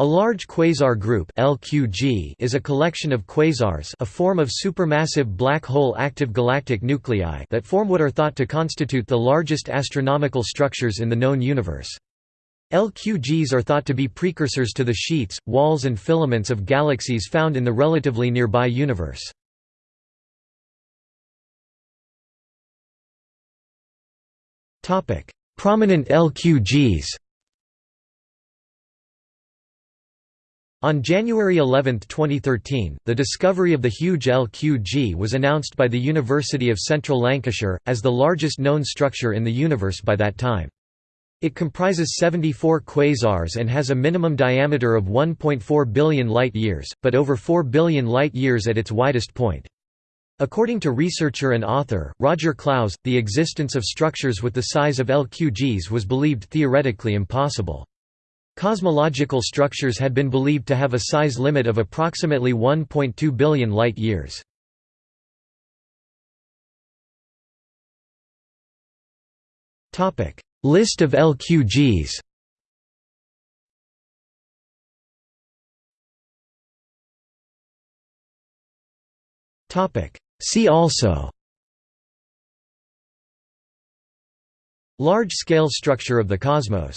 A large quasar group LQG is a collection of quasars a form of supermassive black hole active galactic nuclei that form what are thought to constitute the largest astronomical structures in the known universe. LQGs are thought to be precursors to the sheets, walls and filaments of galaxies found in the relatively nearby universe. Prominent LQGs On January 11, 2013, the discovery of the huge LQG was announced by the University of Central Lancashire, as the largest known structure in the universe by that time. It comprises 74 quasars and has a minimum diameter of 1.4 billion light-years, but over 4 billion light-years at its widest point. According to researcher and author, Roger Clowes, the existence of structures with the size of LQGs was believed theoretically impossible. Cosmological structures had been believed to have a size limit of approximately 1.2 billion light-years. List of LQGs See also. Large-scale structure of the cosmos